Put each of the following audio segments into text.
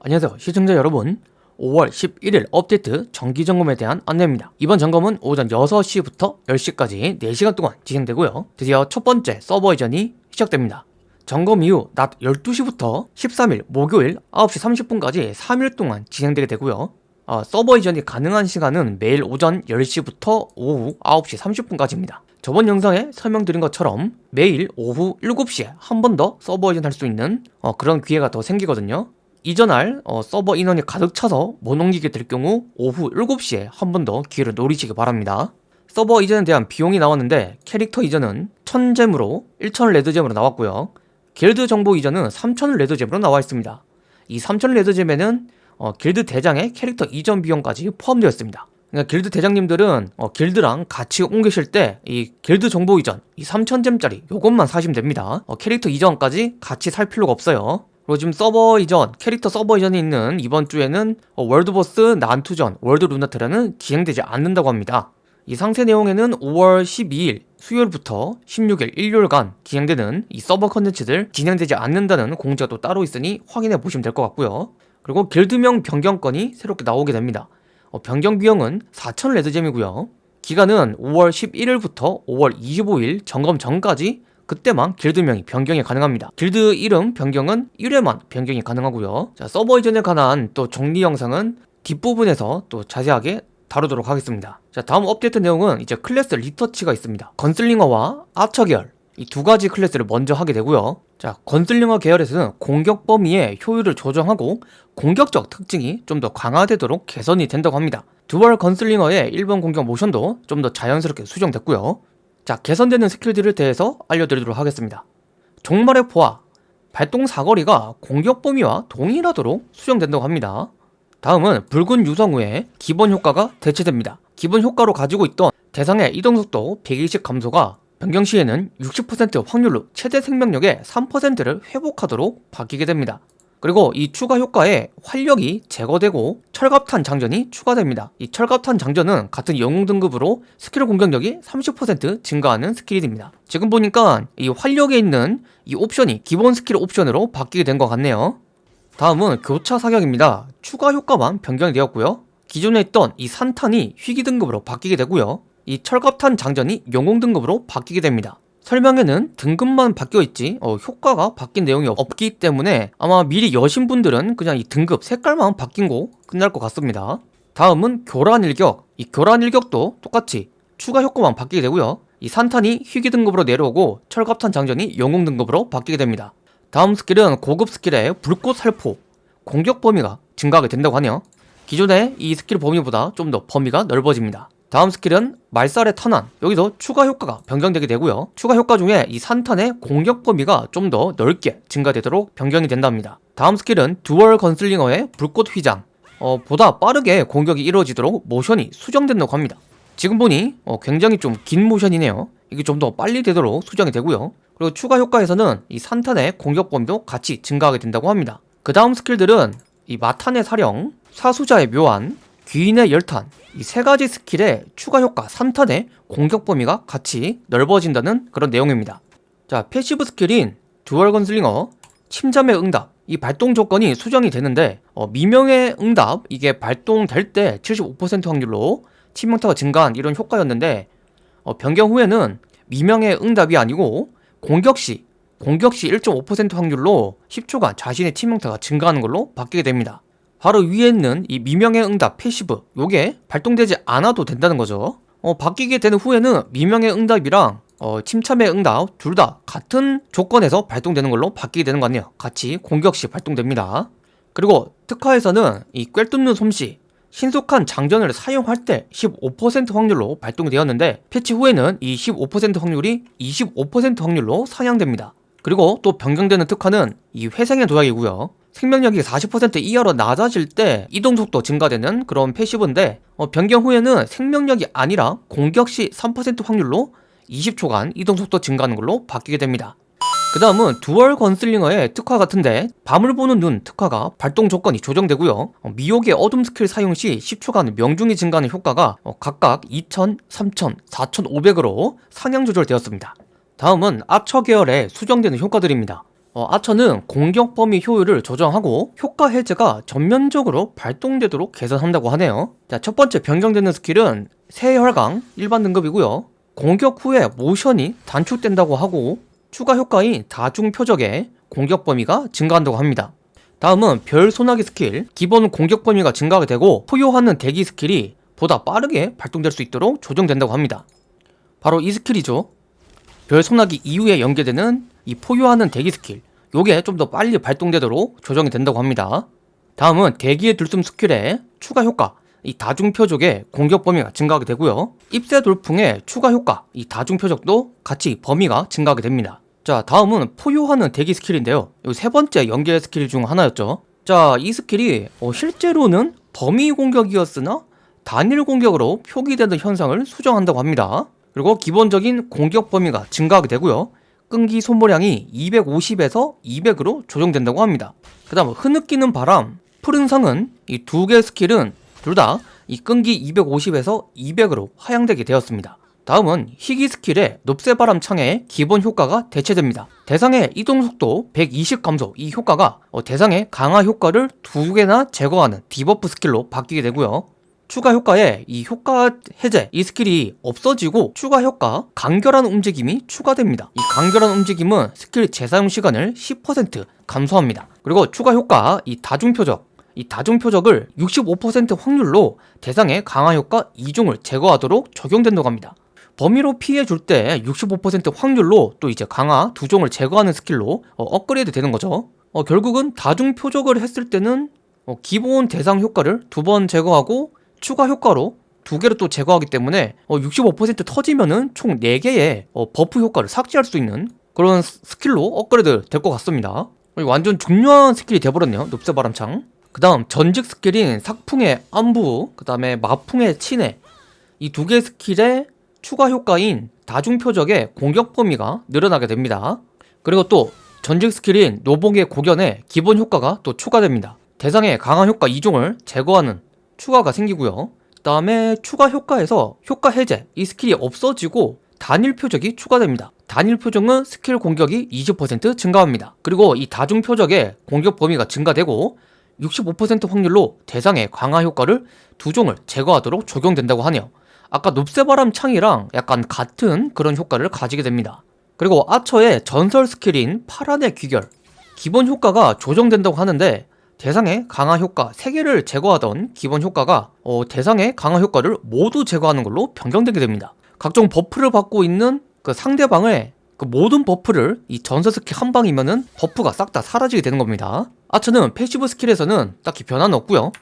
안녕하세요. 시청자 여러분 5월 11일 업데이트 정기점검에 대한 안내입니다. 이번 점검은 오전 6시부터 10시까지 4시간 동안 진행되고요. 드디어 첫 번째 서버 이전이 시작됩니다. 점검 이후 낮 12시부터 13일 목요일 9시 30분까지 3일 동안 진행되게 되고요. 어, 서버 이전이 가능한 시간은 매일 오전 10시부터 오후 9시 30분까지입니다. 저번 영상에 설명드린 것처럼 매일 오후 7시에 한 번 더 서버 이전할 수 있는 어, 그런 기회가 더 생기거든요 이전할 어, 서버 인원이 가득 차서 못 옮기게 될 경우 오후 7시에 한 번 더 기회를 노리시기 바랍니다. 서버 이전에 대한 비용이 나왔는데 캐릭터 이전은 1000gem으로 1000 red gem으로 나왔고요. 길드 정보 이전은 3000 red gem으로 나와 있습니다. 이3000 red gem에는 어, 길드 대장의 캐릭터 이전 비용까지 포함되어 있습니다. 그러니까 길드 대장님들은 어, 길드랑 같이 옮기실 때 이 길드 정보 이전 이 3000gem짜리 요것만 사시면 됩니다. 어, 캐릭터 이전까지 같이 살 필요가 없어요 그리고 지금 서버 이전, 캐릭터 서버 이전이 있는 이번 주에는 어, world boss 난투전, 월드 루나테라는 진행되지 않는다고 합니다. 이 상세 내용에는 5월 12일 수요일부터 16일 일요일간 진행되는 이 서버 컨텐츠들 진행되지 않는다는 공지가 또 따로 있으니 확인해 보시면 될 것 같고요. 그리고 길드명 변경건이 새롭게 나오게 됩니다. 어, 변경 비용은 4,000 레드잼이고요. 기간은 5월 11일부터 5월 25일 점검 전까지 그때만 길드명이 변경이 가능합니다. 길드 이름 변경은 1회만 변경이 가능하고요. 자 서버 이전에 관한 또 정리 영상은 뒷부분에서 또 자세하게 다루도록 하겠습니다. 자 다음 업데이트 내용은 이제 클래스 리터치가 있습니다. gunslinger와 archer 계열 이두 가지 클래스를 먼저 하게 되고요. 자 gunslinger 계열에서는 공격 범위의 효율을 조정하고 공격적 특징이 좀 더 강화되도록 개선이 된다고 합니다. dual gunslinger의 1번 공격 모션도 좀 더 자연스럽게 수정됐고요 자 개선되는 스킬들에 대해서 알려드리도록 하겠습니다. 종말의 포화 발동 사거리가 공격 범위와 동일하도록 수정된다고 합니다. 다음은 붉은 유성 후에 기본 효과가 대체됩니다. 기본 효과로 가지고 있던 대상의 이동속도 120 감소가 변경 시에는 60% 확률로 최대 생명력의 3%를 회복하도록 바뀌게 됩니다 그리고 이 추가 효과에 활력이 제거되고 철갑탄 장전이 추가됩니다. 이 철갑탄 장전은 같은 영웅 등급으로 스킬 공격력이 30% 증가하는 스킬이 됩니다. 지금 보니까 이 활력에 있는 이 옵션이 기본 스킬 옵션으로 바뀌게 된 것 같네요. 다음은 교차 사격입니다. 추가 효과만 변경이 되었고요. 기존에 있던 이 산탄이 희귀 등급으로 바뀌게 되고요. 이 철갑탄 장전이 영웅 등급으로 바뀌게 됩니다. 설명에는 등급만 바뀌어 있지 어, 효과가 바뀐 내용이 없기 때문에 아마 미리 여신 분들은 그냥 이 등급 색깔만 바뀐 거 끝날 것 같습니다. 다음은 교란 일격. 이 교란 일격도 똑같이 추가 효과만 바뀌게 되고요. 이 산탄이 희귀 등급으로 내려오고 철갑탄 장전이 영웅 등급으로 바뀌게 됩니다. 다음 스킬은 고급 스킬의 불꽃 살포. 공격 범위가 증가하게 된다고 하네요. 기존의 이 스킬 범위보다 좀 더 범위가 넓어집니다 다음 스킬은 말살의 탄환. 여기서 추가 효과가 변경되게 되고요. 추가 효과 중에 이 산탄의 공격 범위가 좀 더 넓게 증가되도록 변경이 된답니다. 다음 스킬은 dual gunslinger의 불꽃 휘장. 어, 보다 빠르게 공격이 이루어지도록 모션이 수정된다고 합니다. 지금 보니 어, 굉장히 좀 긴 모션이네요. 이게 좀 더 빨리 되도록 수정이 되고요. 그리고 추가 효과에서는 이 산탄의 공격 범위도 같이 증가하게 된다고 합니다. 그 다음 스킬들은 이 마탄의 사령, 사수자의 묘안, 귀인의 열탄 이 세 가지 스킬의 추가 효과 산탄의 공격 범위가 같이 넓어진다는 그런 내용입니다. 자 passive 스킬인 dual gunslinger 침잠의 응답 이 발동 조건이 수정이 되는데 어, 미명의 응답 이게 발동될 때 75% 확률로 치명타가 증가한 이런 효과였는데 어, 변경 후에는 미명의 응답이 아니고 공격시 공격시 1.5% 확률로 10초간 자신의 치명타가 증가하는 걸로 바뀌게 됩니다 바로 위에 있는 이 미명의 응답 passive 요게 발동되지 않아도 된다는 거죠. 어, 바뀌게 되는 후에는 미명의 응답이랑 어, 침잠의 응답 둘 다 같은 조건에서 발동되는 걸로 바뀌게 되는 거 같네요. 같이 공격 시 발동됩니다. 그리고 특화에서는 이 꿰뚫는 솜씨 신속한 장전을 사용할 때 15% 확률로 발동이 되었는데 패치 후에는 이 15% 확률이 25% 확률로 상향됩니다. 그리고 또 변경되는 특화는 이 회생의 도약이고요 생명력이 40% 이하로 낮아질 때 이동속도 증가되는 그런 passive인데 어, 변경 후에는 생명력이 아니라 공격 시 3% 확률로 20초간 이동속도 증가하는 걸로 바뀌게 됩니다. 그 다음은 dual gunslinger의 특화 같은데 밤을 보는 눈 특화가 발동 조건이 조정되고요. 어, 미혹의 어둠 스킬 사용 시 10초간 명중이 증가하는 효과가 어, 각각 2000, 3000, 4500으로 상향 조절되었습니다. 다음은 아처 계열의 수정되는 효과들입니다 어, 아처는 공격 범위 효율을 조정하고 효과 해제가 전면적으로 발동되도록 개선한다고 하네요. 자, 첫 번째 변경되는 스킬은 세혈강 일반 등급이고요. 공격 후에 모션이 단축된다고 하고 추가 효과인 다중 표적의 공격 범위가 증가한다고 합니다. 다음은 별 소나기 스킬 기본 공격 범위가 증가하게 되고 포효하는 대기 스킬이 보다 빠르게 발동될 수 있도록 조정된다고 합니다. 바로 이 스킬이죠. 별 소나기 이후에 연계되는 이 포효하는 대기 스킬 요게 좀 더 빨리 발동되도록 조정이 된다고 합니다. 다음은 대기의 들숨 스킬의 추가 효과 이 다중 표적의 공격 범위가 증가하게 되고요. 잎새 돌풍의 추가 효과 이 다중 표적도 같이 범위가 증가하게 됩니다. 자 다음은 포효하는 대기 스킬인데요. 이 세 번째 연계 스킬 중 하나였죠. 자 이 스킬이 어, 실제로는 범위 공격이었으나 단일 공격으로 표기되는 현상을 수정한다고 합니다. 그리고 기본적인 공격 범위가 증가하게 되고요. 끈기 소모량이 250에서 200으로 조정된다고 합니다. 그 다음 흐느끼는 바람, 푸른 상흔 이 두개 스킬은 둘 다 이 끈기 250에서 200으로 하향되게 되었습니다. 다음은 희귀 스킬의 높새바람 창의 기본 효과가 대체됩니다. 대상의 이동 속도 120 감소 이 효과가 어, 대상의 강화 효과를 두 개나 제거하는 debuff 스킬로 바뀌게 되고요. 추가 효과에 이 효과 해제 이 스킬이 없어지고 추가 효과 간결한 움직임이 추가됩니다. 이 간결한 움직임은 스킬 재사용 시간을 10% 감소합니다. 그리고 추가 효과 이 다중 표적. 이 다중 표적을 65% 확률로 대상의 강화 효과 2종을 제거하도록 적용된다고 합니다. 범위로 피해 줄 때 65% 확률로 또 이제 강화 두 종을 제거하는 스킬로 어, 업그레이드 되는 거죠. 어, 결국은 다중 표적을 했을 때는 어, 기본 대상 효과를 두 번 제거하고 추가 효과로 두 개를 또 제거하기 때문에 어, 65% 터지면은 총 4개의 어, buff 효과를 삭제할 수 있는 그런 스- 스킬로 업그레이드 될 것 같습니다. 어, 완전 중요한 스킬이 돼버렸네요 높새바람 창. 그 다음 전직 스킬인 삭풍의 안부 그 다음에 마풍의 친해 이 두개 스킬의 추가 효과인 다중 표적의 공격 범위가 늘어나게 됩니다. 그리고 또 전직 스킬인 노봉의 고견의 기본 효과가 또 추가됩니다. 대상의 강화 효과 2종을 제거하는 추가가 생기고요. 그다음에 추가 효과에서 효과 해제 이 스킬이 없어지고 단일 표적이 추가됩니다. 단일 표적은 스킬 공격이 20% 증가합니다. 그리고 이 다중 표적의 공격 범위가 증가되고 65% 확률로 대상의 강화 효과를 두 종을 제거하도록 적용된다고 하네요. 아까 높새바람 창이랑 약간 같은 그런 효과를 가지게 됩니다. 그리고 아처의 전설 스킬인 파란의 귀결 기본 효과가 조정된다고 하는데 대상의 강화 효과 3개를 제거하던 기본 효과가 어, 대상의 강화 효과를 모두 제거하는 걸로 변경되게 됩니다. 각종 buff를 받고 있는 그 상대방의 그 모든 buff를 이 전설 스킬 한 방이면은 buff가 싹 다 사라지게 되는 겁니다. 아처는 passive 스킬에서는 딱히 변화는 없고요.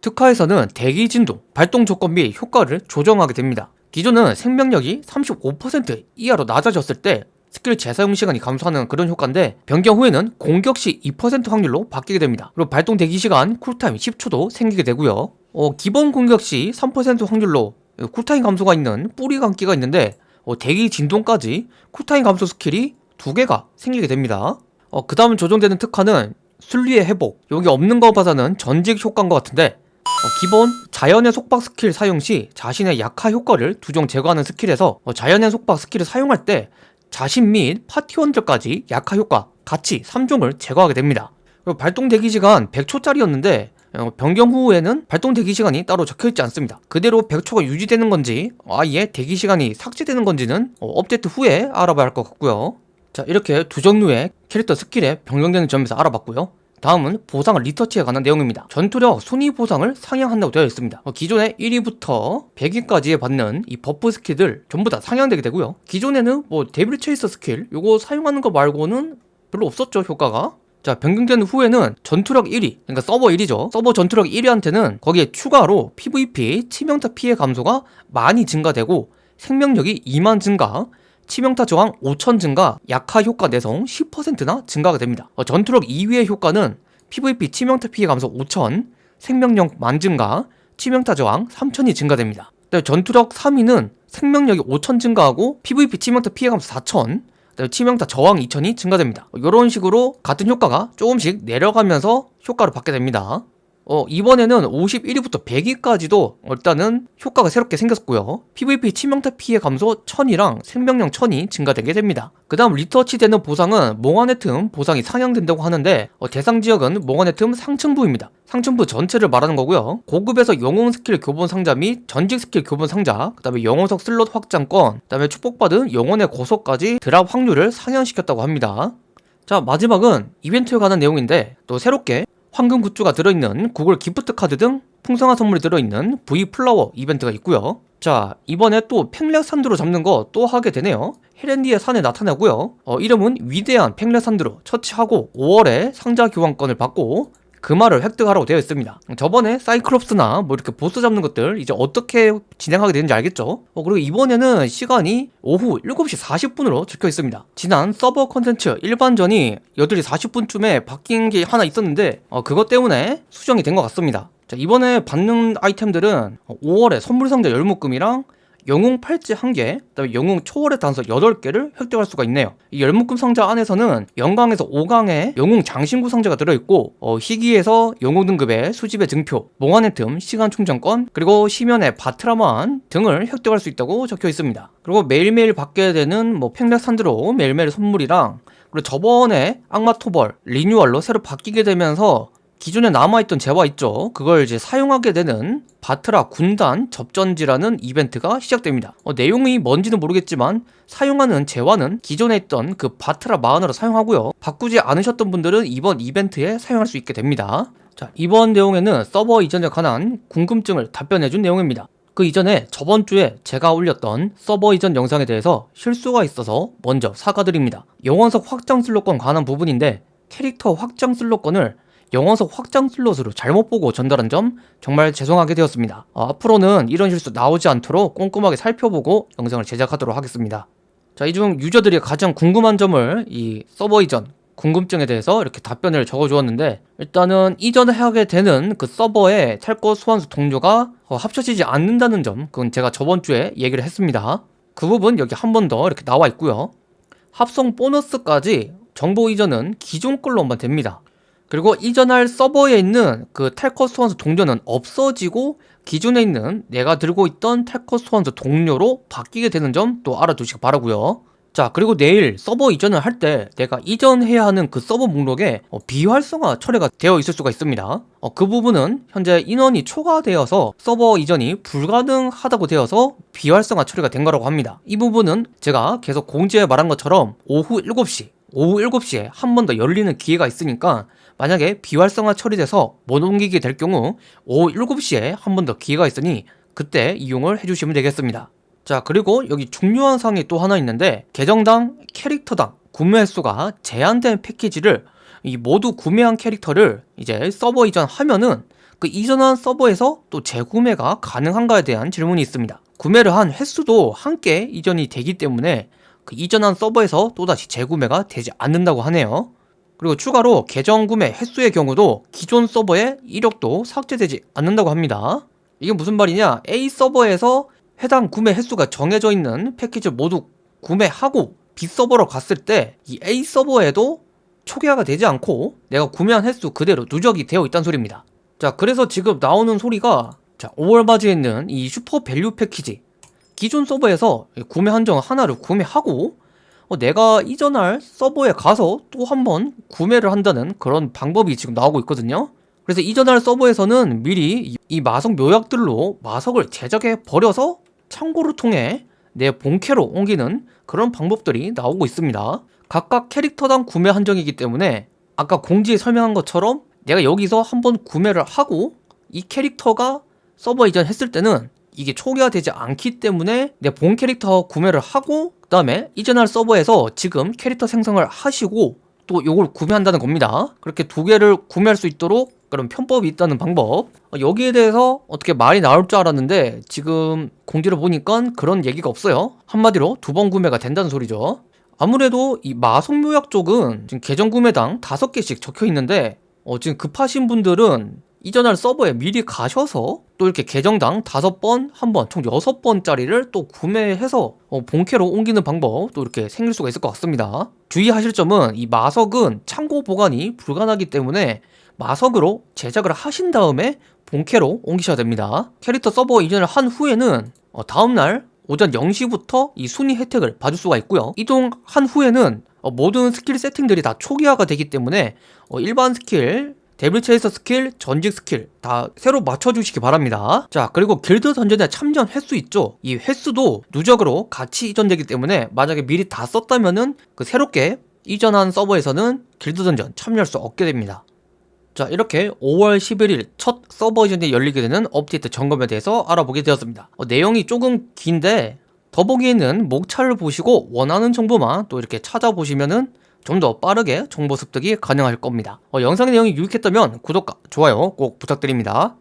특화에서는 대기 진동, 발동 조건 및 효과를 조정하게 됩니다. 기존은 생명력이 35% 이하로 낮아졌을 때 스킬 재사용 시간이 감소하는 그런 효과인데 변경 후에는 공격 시 2% 확률로 바뀌게 됩니다. 그리고 발동 대기 시간 cool time 10초도 생기게 되고요. 어, 기본 공격 시 3% 확률로 cool time 감소가 있는 뿌리 감기가 있는데 어, 대기 진동까지 cool time 감소 스킬이 두 개가 생기게 됩니다. 어, 그 다음 조정되는 특화는 순리의 회복. 여기 없는 거 봐서는 전직 효과인 것 같은데 어, 기본 자연의 속박 스킬 사용 시 자신의 약화 효과를 두종 제거하는 스킬에서 어, 자연의 속박 스킬을 사용할 때 자신 및 파티원들까지 약화 효과 같이 3종을 제거하게 됩니다. 그리고 발동 대기 시간 100초짜리였는데 어, 변경 후에는 발동 대기 시간이 따로 적혀있지 않습니다. 그대로 100초가 유지되는 건지 아예 대기 시간이 삭제되는 건지는 어, 업데이트 후에 알아봐야 할 것 같고요. 자 이렇게 두 종류의 캐릭터 스킬에 변경되는 점에서 알아봤고요. 다음은 보상을 retouch에 관한 내용입니다. 전투력 순위 보상을 상향한다고 되어 있습니다. 어, 기존에 1위부터 100위까지에 받는 이 buff 스킬들 전부 다 상향되게 되고요. 기존에는 뭐 Devil Chaser 스킬 요거 사용하는 거 말고는 별로 없었죠 효과가. 자 변경된 후에는 전투력 1위 그러니까 서버 1위죠 서버 전투력 1위한테는 거기에 추가로 PVP 치명타 피해 감소가 많이 증가되고 생명력이 2만 증가 치명타 저항 5천 증가, 약화 효과 내성 10%나 증가가 됩니다. 어, 전투력 2위의 효과는 PVP 치명타 피해 감소 5천, 생명력 만 증가, 치명타 저항 3천이 증가됩니다. 전투력 3위는 생명력이 5천 증가하고 PVP 치명타 피해 감소 4천, 그다음에 치명타 저항 2천이 증가됩니다. 이런 식으로 같은 효과가 조금씩 내려가면서 효과를 받게 됩니다. 어, 이번에는 51위부터 100위까지도 일단은 효과가 새롭게 생겼고요. PVP 치명타 피해 감소 1000이랑 생명력 1000이 증가되게 됩니다. 그 다음 retouch 되는 보상은 몽환의 틈 보상이 상향된다고 하는데 어, 대상 지역은 몽환의 틈 상층부입니다. 상층부 전체를 말하는 거고요. 고급에서 영웅 스킬 교본 상자 및 전직 스킬 교본 상자, 그 다음에 영혼석 슬롯 확장권, 그 다음에 축복받은 영혼의 고속까지 drop 확률을 상향시켰다고 합니다. 자 마지막은 이벤트에 관한 내용인데 또 새롭게 황금 굿즈가 들어있는 구글 gift card 등 풍성한 선물이 들어있는 V Flower 이벤트가 있고요. 자 이번에 또 팽렉산드로 잡는 거 또 하게 되네요. 헤렌디의 산에 나타나고요. 어, 이름은 위대한 팽렉산드로 처치하고 5월에 상자 교환권을 받고 금화를 획득하라고 되어 있습니다. 저번에 사이클롭스나 뭐 이렇게 보스 잡는 것들 이제 어떻게 진행하게 되는지 알겠죠? 어, 그리고 이번에는 시간이 오후 7시 40분으로 적혀 있습니다. 지난 서버 컨텐츠 일반전이 8시 40분쯤에 바뀐 게 하나 있었는데 어, 그것 때문에 수정이 된 것 같습니다. 자 이번에 받는 아이템들은 5월에 선물 상자 열묶음이랑 영웅 팔찌 1개, 그다음에 영웅 초월의 단서 8개를 획득할 수가 있네요. 이 열묶음 상자 안에서는 영광에서 5강에 영웅 장신구 상자가 들어있고 어, 희귀에서 영웅 등급의 수집의 증표, 몽환의 틈, 시간 충전권, 그리고 시면의 바트라만 등을 획득할 수 있다고 적혀 있습니다. 그리고 매일매일 받게 되는 뭐 팽렉산드로 매일매일 선물이랑 그리고 저번에 악마 토벌 리뉴얼로 새로 바뀌게 되면서 기존에 남아있던 재화 있죠. 그걸 이제 사용하게 되는 바트라 군단 접전지라는 이벤트가 시작됩니다. 어, 내용이 뭔지는 모르겠지만 사용하는 재화는 기존에 있던 그 바트라 마흔으로 사용하고요. 바꾸지 않으셨던 분들은 이번 이벤트에 사용할 수 있게 됩니다. 자 이번 내용에는 서버 이전에 관한 궁금증을 답변해준 내용입니다. 그 이전에 저번 주에 제가 올렸던 서버 이전 영상에 대해서 실수가 있어서 먼저 사과드립니다. 영원석 확장 슬롯권 관한 부분인데 캐릭터 확장 슬롯권을 영어석 확장 슬롯으로 잘못 보고 전달한 점 정말 죄송하게 되었습니다. 어, 앞으로는 이런 실수 나오지 않도록 꼼꼼하게 살펴보고 영상을 제작하도록 하겠습니다. 자, 이 중 유저들이 가장 궁금한 점을 이 서버 이전 궁금증에 대해서 이렇게 답변을 적어주었는데 일단은 이전하게 되는 그 서버에 탈거 소환수 동료가 어, 합쳐지지 않는다는 점 그건 제가 저번 주에 얘기를 했습니다. 그 부분 여기 한 번 더 이렇게 나와 있고요. 합성 보너스까지 정보 이전은 기존 걸로만 됩니다. 그리고 이전할 서버에 있는 그 탈커 소환수 동료는 없어지고 기존에 있는 내가 들고 있던 탈커 소환수 동료로 바뀌게 되는 점 또 알아두시기 바라고요. 자 그리고 내일 서버 이전을 할 때 내가 이전해야 하는 그 서버 목록에 어, 비활성화 처리가 되어 있을 수가 있습니다. 어, 그 부분은 현재 인원이 초과되어서 서버 이전이 불가능하다고 되어서 비활성화 처리가 된 거라고 합니다. 이 부분은 제가 계속 공지에 말한 것처럼 오후 7시 오후 7시에 한 번 더 열리는 기회가 있으니까 만약에 비활성화 처리돼서 못 옮기게 될 경우 오후 7시에 한 번 더 기회가 있으니 그때 이용을 해주시면 되겠습니다. 자 그리고 여기 중요한 사항이 또 하나 있는데 계정당 캐릭터당 구매 횟수가 제한된 패키지를 이 모두 구매한 캐릭터를 이제 서버 이전하면은 그 이전한 서버에서 또 재구매가 가능한가에 대한 질문이 있습니다. 구매를 한 횟수도 함께 이전이 되기 때문에 그 이전한 서버에서 또다시 재구매가 되지 않는다고 하네요. 그리고 추가로 계정 구매 횟수의 경우도 기존 서버의 이력도 삭제되지 않는다고 합니다. 이게 무슨 말이냐? A 서버에서 해당 구매 횟수가 정해져 있는 패키지를 모두 구매하고 B 서버로 갔을 때 이 A 서버에도 초기화가 되지 않고 내가 구매한 횟수 그대로 누적이 되어 있다는 소리입니다. 자 그래서 지금 나오는 소리가 자 5월 바지에 있는 이 super value 패키지 기존 서버에서 구매 한정 하나를 구매하고 어, 내가 이전할 서버에 가서 또 한번 구매를 한다는 그런 방법이 지금 나오고 있거든요. 그래서 이전할 서버에서는 미리 이 마석 묘약들로 마석을 제작해 버려서 창고를 통해 내 본캐로 옮기는 그런 방법들이 나오고 있습니다. 각각 캐릭터당 구매 한정이기 때문에 아까 공지에 설명한 것처럼 내가 여기서 한번 구매를 하고 이 캐릭터가 서버 이전했을 때는 이게 초기화 되지 않기 때문에 내 본 캐릭터 구매를 하고 그 다음에 이전할 서버에서 지금 캐릭터 생성을 하시고 또 이걸 구매한다는 겁니다. 그렇게 두 개를 구매할 수 있도록 그런 편법이 있다는 방법. 어, 여기에 대해서 어떻게 말이 나올 줄 알았는데 지금 공지를 보니까 그런 얘기가 없어요. 한마디로 두 번 구매가 된다는 소리죠. 아무래도 이 마성묘약 쪽은 지금 계정 구매당 다섯 개씩 적혀 있는데 어, 지금 급하신 분들은 이전할 서버에 미리 가셔서 또 이렇게 계정당 다섯 번, 한 번, 총 여섯 번짜리를 또 구매해서 어, 본캐로 옮기는 방법 또 이렇게 생길 수가 있을 것 같습니다. 주의하실 점은 이 마석은 창고 보관이 불가능하기 때문에 마석으로 제작을 하신 다음에 본캐로 옮기셔야 됩니다. 캐릭터 서버 이전을 한 후에는 어, 다음날 오전 0시부터 이 순위 혜택을 받을 수가 있고요. 이동한 후에는 어, 모든 스킬 세팅들이 다 초기화가 되기 때문에 어, 일반 스킬, Devil Chaser 스킬, 전직 스킬 다 새로 맞춰주시기 바랍니다. 자 그리고 길드 던전에 참전 횟수 있죠? 이 횟수도 누적으로 같이 이전되기 때문에 만약에 미리 다 썼다면은 그 새롭게 이전한 서버에서는 길드 던전 참여할 수 없게 됩니다. 자 이렇게 5월 11일 첫 서버 이전이 열리게 되는 업데이트 점검에 대해서 알아보게 되었습니다 어, 내용이 조금 긴데 더보기에는 목차를 보시고 원하는 정보만 또 이렇게 찾아보시면은 좀 더 빠르게 정보 습득이 가능할 겁니다. 어, 영상의 내용이 유익했다면 구독과 좋아요 꼭 부탁드립니다